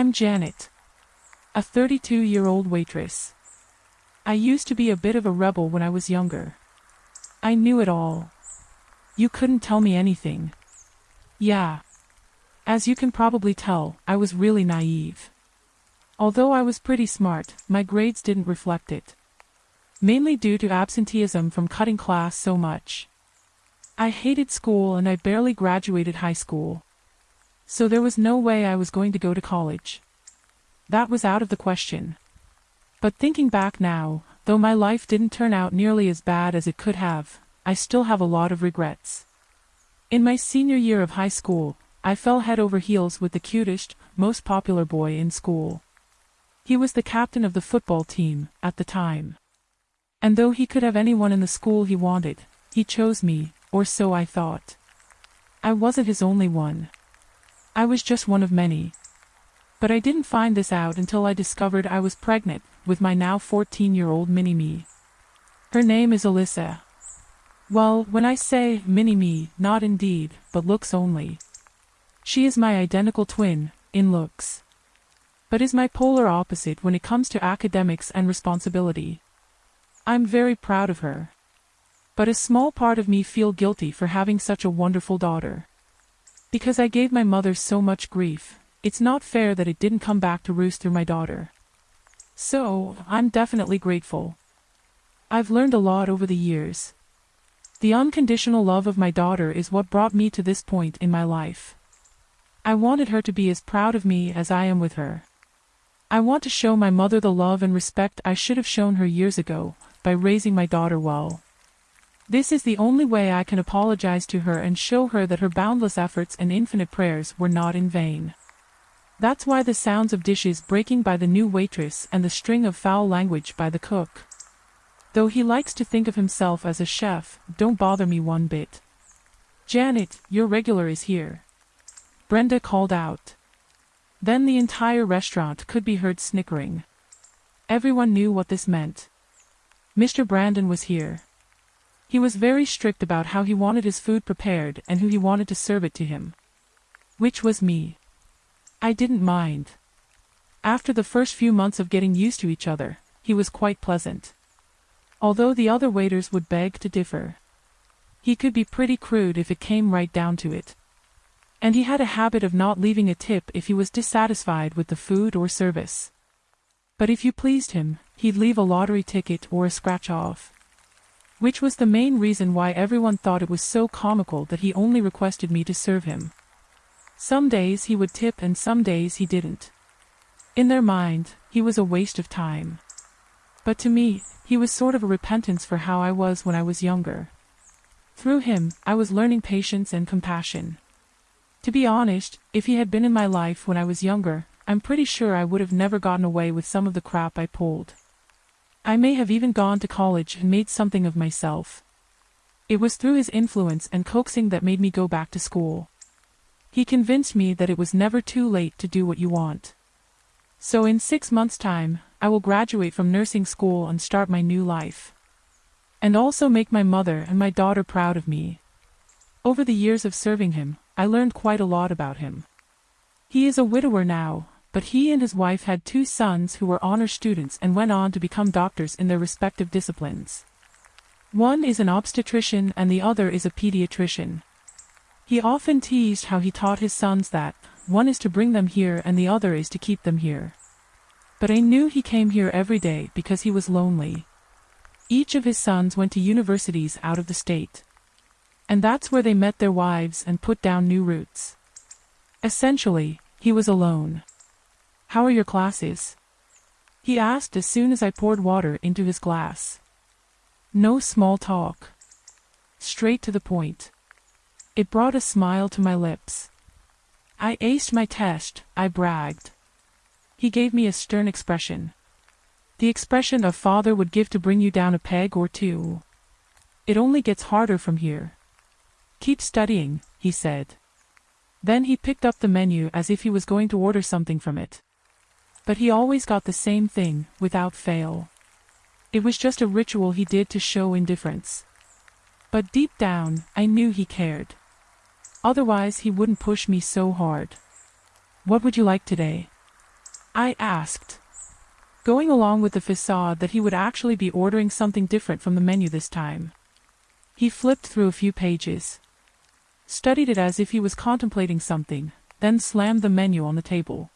I'm Janet. A 32-year-old waitress. I used to be a bit of a rebel when I was younger. I knew it all. You couldn't tell me anything. Yeah. As you can probably tell, I was really naive. Although I was pretty smart, my grades didn't reflect it. Mainly due to absenteeism from cutting class so much. I hated school and I barely graduated high school. So there was no way I was going to go to college. That was out of the question. But thinking back now, though my life didn't turn out nearly as bad as it could have, I still have a lot of regrets. In my senior year of high school, I fell head over heels with the cutest, most popular boy in school. He was the captain of the football team, at the time. And though he could have anyone in the school he wanted, he chose me, or so I thought. I wasn't his only one. I was just one of many. But I didn't find this out until I discovered I was pregnant with my now 14-year-old mini-me. Her name is Alyssa. Well, when I say mini-me, not indeed, but looks only. She is my identical twin, in looks. But is my polar opposite when it comes to academics and responsibility. I'm very proud of her. But a small part of me feel guilty for having such a wonderful daughter. Because I gave my mother so much grief, it's not fair that it didn't come back to roost through my daughter. So, I'm definitely grateful. I've learned a lot over the years. The unconditional love of my daughter is what brought me to this point in my life. I wanted her to be as proud of me as I am with her. I want to show my mother the love and respect I should have shown her years ago, by raising my daughter well. This is the only way I can apologize to her and show her that her boundless efforts and infinite prayers were not in vain. That's why the sounds of dishes breaking by the new waitress and the string of foul language by the cook. Though he likes to think of himself as a chef, don't bother me one bit. Janet, your regular is here. Brenda called out. Then the entire restaurant could be heard snickering. Everyone knew what this meant. Mr. Brandon was here. He was very strict about how he wanted his food prepared and who he wanted to serve it to him. Which was me. I didn't mind. After the first few months of getting used to each other, he was quite pleasant. Although the other waiters would beg to differ. He could be pretty crude if it came right down to it. And he had a habit of not leaving a tip if he was dissatisfied with the food or service. But if you pleased him, he'd leave a lottery ticket or a scratch-off. Which was the main reason why everyone thought it was so comical that he only requested me to serve him. Some days he would tip and some days he didn't. In their mind, he was a waste of time. But to me, he was sort of a repentance for how I was when I was younger. Through him, I was learning patience and compassion. To be honest, if he had been in my life when I was younger, I'm pretty sure I would have never gotten away with some of the crap I pulled. I may have even gone to college and made something of myself. It was through his influence and coaxing that made me go back to school. He convinced me that it was never too late to do what you want. So in six months' time, I will graduate from nursing school and start my new life. And also make my mother and my daughter proud of me. Over the years of serving him, I learned quite a lot about him. He is a widower now, but he and his wife had two sons who were honor students and went on to become doctors in their respective disciplines. One is an obstetrician and the other is a pediatrician. He often teased how he taught his sons that, one is to bring them here and the other is to keep them here. But I knew he came here every day because he was lonely. Each of his sons went to universities out of the state. And that's where they met their wives and put down new roots. Essentially, he was alone. How are your classes? He asked as soon as I poured water into his glass. No small talk. Straight to the point. It brought a smile to my lips. I aced my test, I bragged. He gave me a stern expression. The expression a father would give to bring you down a peg or two. It only gets harder from here. Keep studying, he said. Then he picked up the menu as if he was going to order something from it. But he always got the same thing, without fail. It was just a ritual he did to show indifference. But deep down, I knew he cared. Otherwise he wouldn't push me so hard. What would you like today? I asked. Going along with the facade that he would actually be ordering something different from the menu this time. He flipped through a few pages. Studied it as if he was contemplating something, then slammed the menu on the table.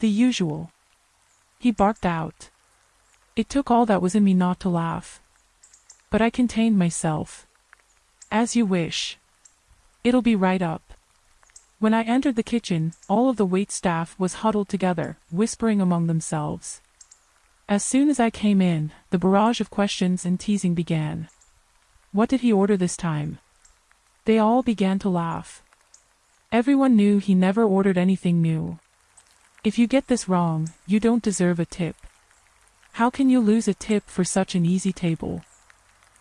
The usual. He barked out. It took all that was in me not to laugh. But I contained myself. As you wish. It'll be right up. When I entered the kitchen, all of the wait staff was huddled together, whispering among themselves. As soon as I came in, the barrage of questions and teasing began. What did he order this time? They all began to laugh. Everyone knew he never ordered anything new. If you get this wrong, you don't deserve a tip. How can you lose a tip for such an easy table?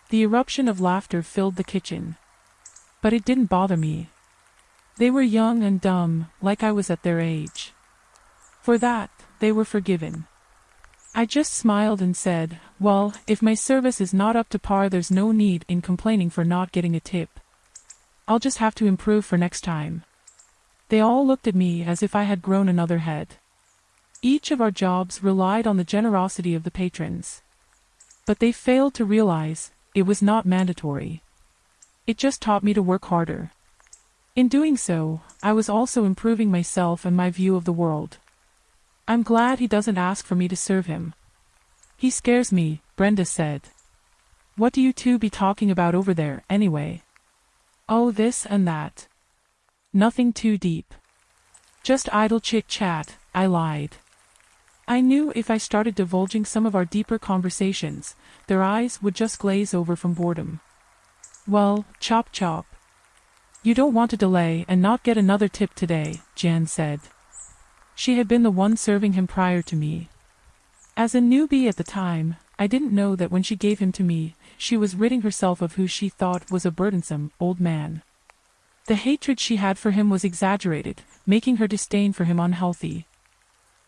The eruption of laughter filled the kitchen. But it didn't bother me. They were young and dumb, like I was at their age. For that, they were forgiven. I just smiled and said, well, if my service is not up to par there's no need in complaining for not getting a tip. I'll just have to improve for next time. They all looked at me as if I had grown another head. Each of our jobs relied on the generosity of the patrons. But they failed to realize it was not mandatory. It just taught me to work harder. In doing so, I was also improving myself and my view of the world. I'm glad he doesn't ask for me to serve him. He scares me, Brenda said. What do you two be talking about over there, anyway? Oh, this and that. Nothing too deep. Just idle chit-chat, I lied. I knew if I started divulging some of our deeper conversations, their eyes would just glaze over from boredom. Well, chop chop. You don't want to delay and not get another tip today, Jan said. She had been the one serving him prior to me. As a newbie at the time, I didn't know that when she gave him to me, she was ridding herself of who she thought was a burdensome, old man. The hatred she had for him was exaggerated, making her disdain for him unhealthy.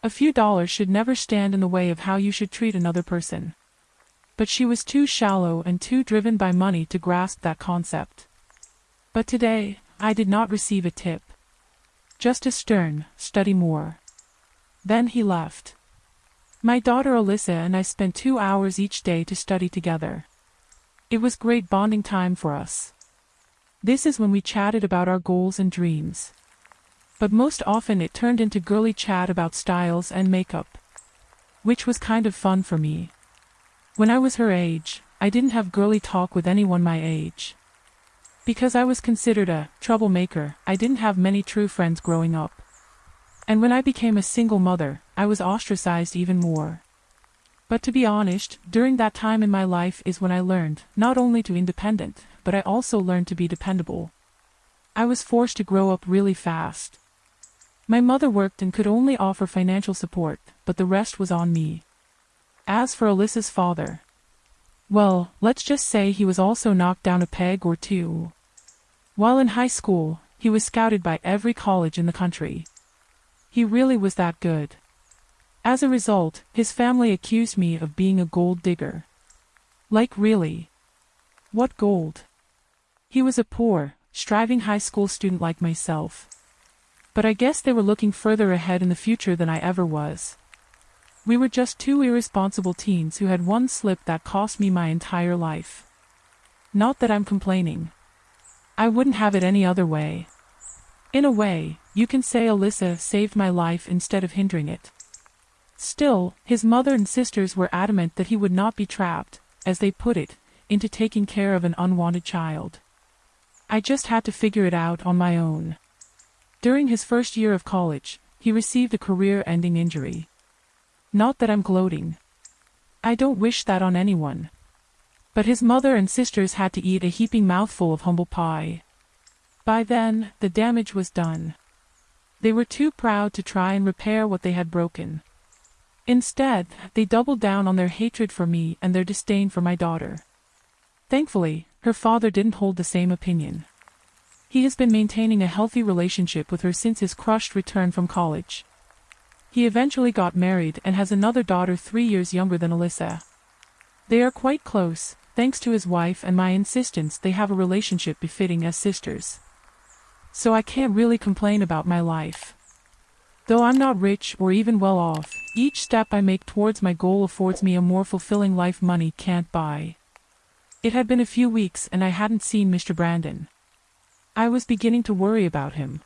A few dollars should never stand in the way of how you should treat another person. But she was too shallow and too driven by money to grasp that concept. But today, I did not receive a tip. Just a stern, study more. Then he left. My daughter Alyssa and I spent two hours each day to study together. It was great bonding time for us. This is when we chatted about our goals and dreams. But most often it turned into girly chat about styles and makeup. Which was kind of fun for me. When I was her age, I didn't have girly talk with anyone my age. Because I was considered a troublemaker, I didn't have many true friends growing up. And when I became a single mother, I was ostracized even more. But to be honest, during that time in my life is when I learned, not only to be independent, but I also learned to be dependable. I was forced to grow up really fast. My mother worked and could only offer financial support, but the rest was on me. As for Alyssa's father, well, let's just say he was also knocked down a peg or two. While in high school, he was scouted by every college in the country. He really was that good. As a result, his family accused me of being a gold digger. Like really? What gold? He was a poor, striving high school student like myself. But I guess they were looking further ahead in the future than I ever was. We were just two irresponsible teens who had one slip that cost me my entire life. Not that I'm complaining. I wouldn't have it any other way. In a way, you can say Alyssa saved my life instead of hindering it. Still, his mother and sisters were adamant that he would not be trapped, as they put it, into taking care of an unwanted child. I just had to figure it out on my own. During his first year of college, he received a career-ending injury. Not that I'm gloating. I don't wish that on anyone. But his mother and sisters had to eat a heaping mouthful of humble pie. By then, the damage was done. They were too proud to try and repair what they had broken. Instead, they doubled down on their hatred for me and their disdain for my daughter. Thankfully, her father didn't hold the same opinion. He has been maintaining a healthy relationship with her since his crushed return from college. He eventually got married and has another daughter three years younger than Alyssa. They are quite close, thanks to his wife and my insistence they have a relationship befitting as sisters. So I can't really complain about my life. Though I'm not rich or even well off, each step I make towards my goal affords me a more fulfilling life money can't buy. It had been a few weeks and I hadn't seen Mr. Brandon. I was beginning to worry about him.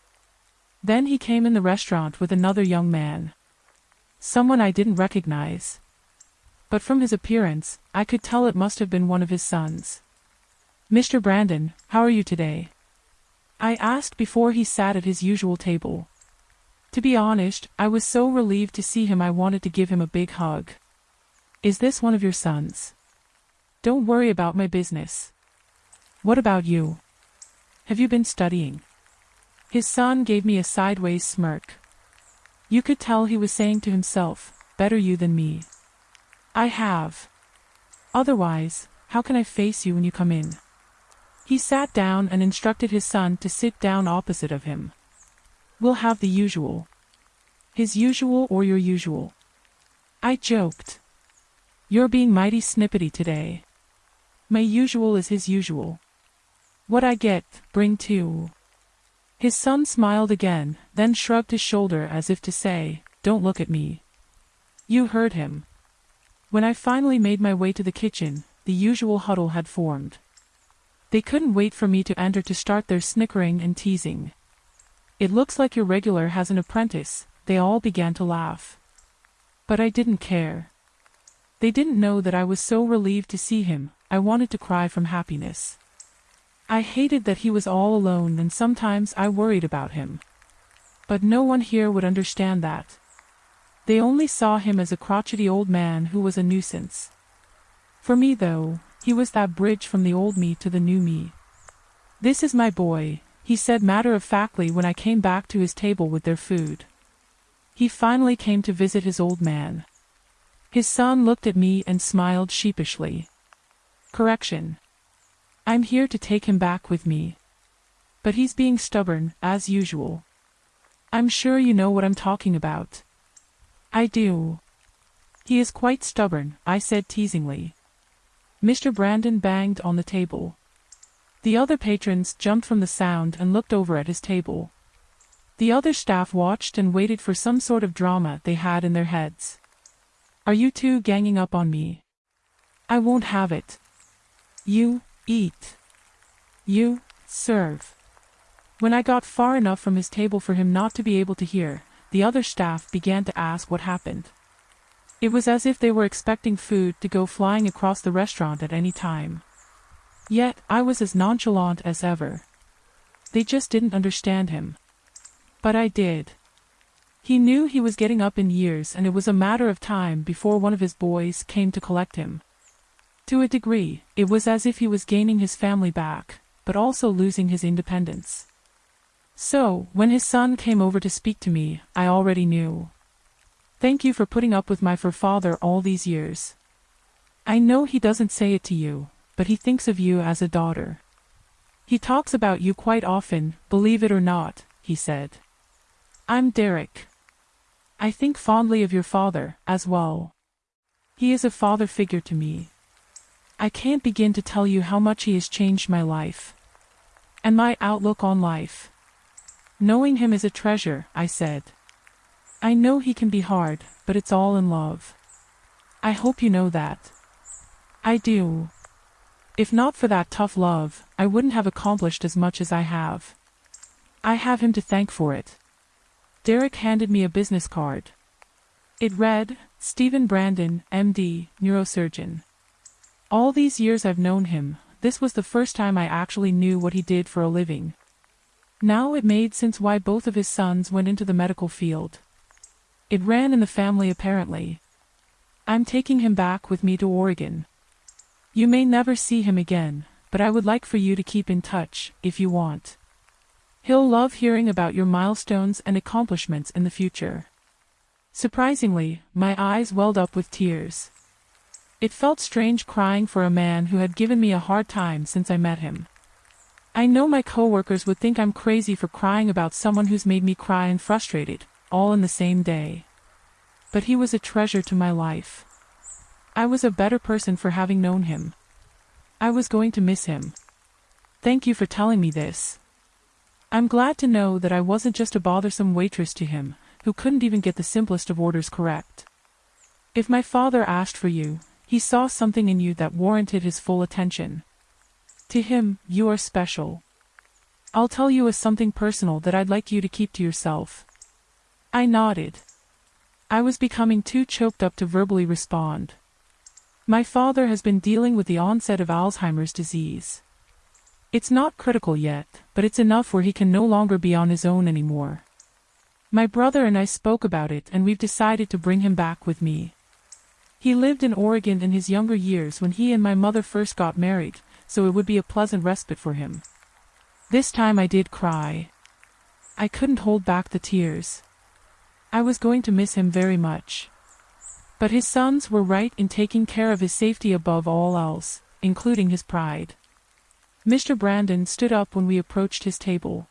Then he came in the restaurant with another young man. Someone I didn't recognize. But from his appearance, I could tell it must have been one of his sons. Mr. Brandon, how are you today? I asked before he sat at his usual table. To be honest, I was so relieved to see him I wanted to give him a big hug. Is this one of your sons? Don't worry about my business. What about you? Have you been studying? His son gave me a sideways smirk. You could tell he was saying to himself, better you than me. I have. Otherwise, how can I face you when you come in? He sat down and instructed his son to sit down opposite of him. We'll have the usual. His usual or your usual. I joked. You're being mighty snippety today. My usual is his usual. What I get, bring too. His son smiled again, then shrugged his shoulder as if to say, Don't look at me. You heard him. When I finally made my way to the kitchen, the usual huddle had formed. They couldn't wait for me to enter to start their snickering and teasing. It looks like your regular has an apprentice, they all began to laugh. But I didn't care. They didn't know that I was so relieved to see him, I wanted to cry from happiness. I hated that he was all alone and sometimes I worried about him. But no one here would understand that. They only saw him as a crotchety old man who was a nuisance. For me though, he was that bridge from the old me to the new me. This is my boy, he said matter-of-factly when I came back to his table with their food. He finally came to visit his old man. His son looked at me and smiled sheepishly. Correction. I'm here to take him back with me. But he's being stubborn, as usual. I'm sure you know what I'm talking about. I do. He is quite stubborn, I said teasingly. Mr. Brandon banged on the table. The other patrons jumped from the sound and looked over at his table. The other staff watched and waited for some sort of drama they had in their heads. Are you two ganging up on me? I won't have it. You, eat. You, serve. When I got far enough from his table for him not to be able to hear, the other staff began to ask what happened. It was as if they were expecting food to go flying across the restaurant at any time. Yet, I was as nonchalant as ever. They just didn't understand him. But I did. He knew he was getting up in years and it was a matter of time before one of his boys came to collect him. To a degree, it was as if he was gaining his family back, but also losing his independence. So, when his son came over to speak to me, I already knew. Thank you for putting up with my fur father all these years. I know he doesn't say it to you, but he thinks of you as a daughter. He talks about you quite often, believe it or not, he said. I'm Derek. I think fondly of your father, as well. He is a father figure to me. I can't begin to tell you how much he has changed my life. And my outlook on life. Knowing him is a treasure, I said. I know he can be hard, but it's all in love. I hope you know that. I do. If not for that tough love, I wouldn't have accomplished as much as I have. I have him to thank for it. Derek handed me a business card. It read, Stephen Brandon, MD, neurosurgeon. All these years I've known him, this was the first time I actually knew what he did for a living. Now it made sense why both of his sons went into the medical field. It ran in the family apparently. I'm taking him back with me to Oregon. You may never see him again, but I would like for you to keep in touch, if you want. He'll love hearing about your milestones and accomplishments in the future. Surprisingly, my eyes welled up with tears. It felt strange crying for a man who had given me a hard time since I met him. I know my coworkers would think I'm crazy for crying about someone who's made me cry and frustrated, all in the same day. But he was a treasure to my life. I was a better person for having known him. I was going to miss him. Thank you for telling me this. I'm glad to know that I wasn't just a bothersome waitress to him, who couldn't even get the simplest of orders correct. If my father asked for you, he saw something in you that warranted his full attention. To him, you are special. I'll tell you a something personal that I'd like you to keep to yourself. I nodded. I was becoming too choked up to verbally respond. My father has been dealing with the onset of Alzheimer's disease. It's not critical yet, but it's enough where he can no longer be on his own anymore. My brother and I spoke about it and we've decided to bring him back with me. He lived in Oregon in his younger years when he and my mother first got married, so it would be a pleasant respite for him. This time I did cry. I couldn't hold back the tears. I was going to miss him very much. But his sons were right in taking care of his safety above all else, including his pride. Mr. Brandon stood up when we approached his table.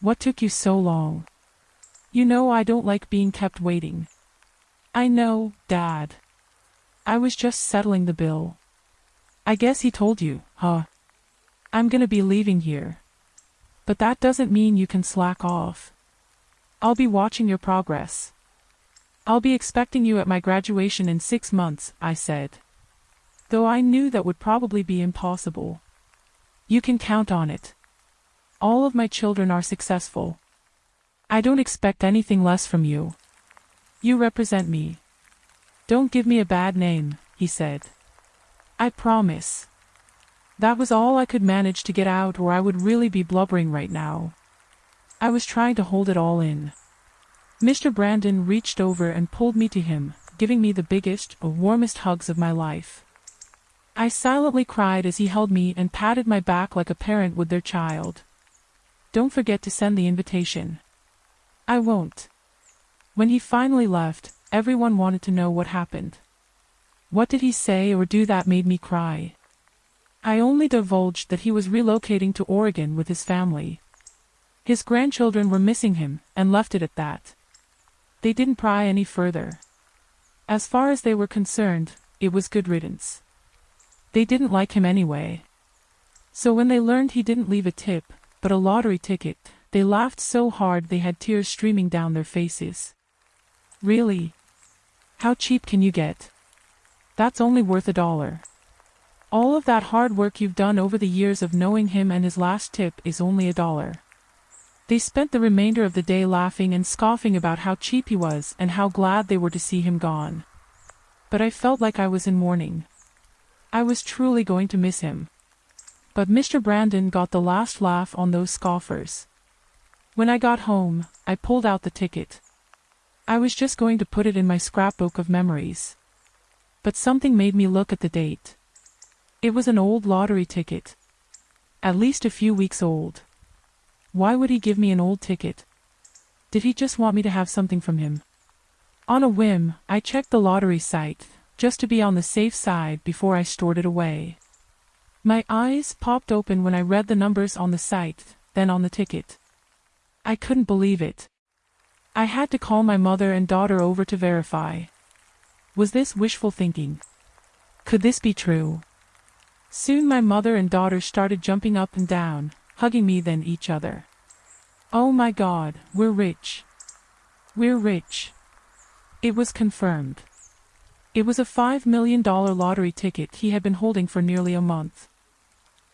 What took you so long? You know I don't like being kept waiting. I know, Dad. I was just settling the bill. I guess he told you, huh? I'm gonna be leaving here. But that doesn't mean you can slack off. I'll be watching your progress. I'll be expecting you at my graduation in six months, I said. Though I knew that would probably be impossible. You can count on it. All of my children are successful. I don't expect anything less from you. You represent me. Don't give me a bad name, he said. I promise. That was all I could manage to get out or I would really be blubbering right now. I was trying to hold it all in. Mr. Brandon reached over and pulled me to him, giving me the biggest, warmest hugs of my life. I silently cried as he held me and patted my back like a parent would their child. Don't forget to send the invitation. I won't. When he finally left, everyone wanted to know what happened. What did he say or do that made me cry? I only divulged that he was relocating to Oregon with his family. His grandchildren were missing him, and left it at that. They didn't pry any further. As far as they were concerned, it was good riddance. They didn't like him anyway. So when they learned he didn't leave a tip, but a lottery ticket, they laughed so hard they had tears streaming down their faces. Really? How cheap can you get? That's only worth a dollar. All of that hard work you've done over the years of knowing him and his last tip is only a dollar. They spent the remainder of the day laughing and scoffing about how cheap he was and how glad they were to see him gone. But I felt like I was in mourning. I was truly going to miss him. But Mr. Brandon got the last laugh on those scoffers. When I got home, I pulled out the ticket. I was just going to put it in my scrapbook of memories. But something made me look at the date. It was an old lottery ticket. At least a few weeks old. Why would he give me an old ticket? Did he just want me to have something from him? On a whim, I checked the lottery site, just to be on the safe side before I stored it away. My eyes popped open when I read the numbers on the site, then on the ticket. I couldn't believe it. I had to call my mother and daughter over to verify. Was this wishful thinking? Could this be true? Soon my mother and daughter started jumping up and down, hugging me then each other. Oh my god, we're rich. We're rich. It was confirmed. It was a $5 million lottery ticket he had been holding for nearly a month.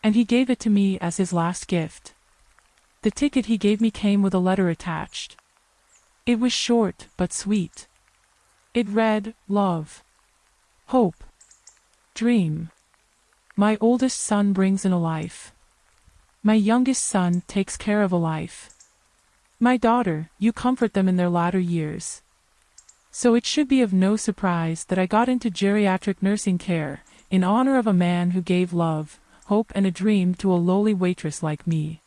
And he gave it to me as his last gift. The ticket he gave me came with a letter attached. It was short, but sweet. It read, Love. Hope. Dream. My oldest son brings in a life. My youngest son takes care of a life. My daughter, you comfort them in their latter years. So it should be of no surprise that I got into geriatric nursing care, in honor of a man who gave love, hope and a dream to a lowly waitress like me.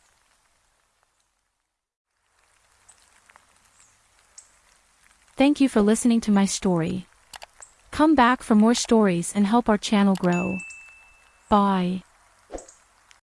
Thank you for listening to my story. Come back for more stories and help our channel grow. Bye.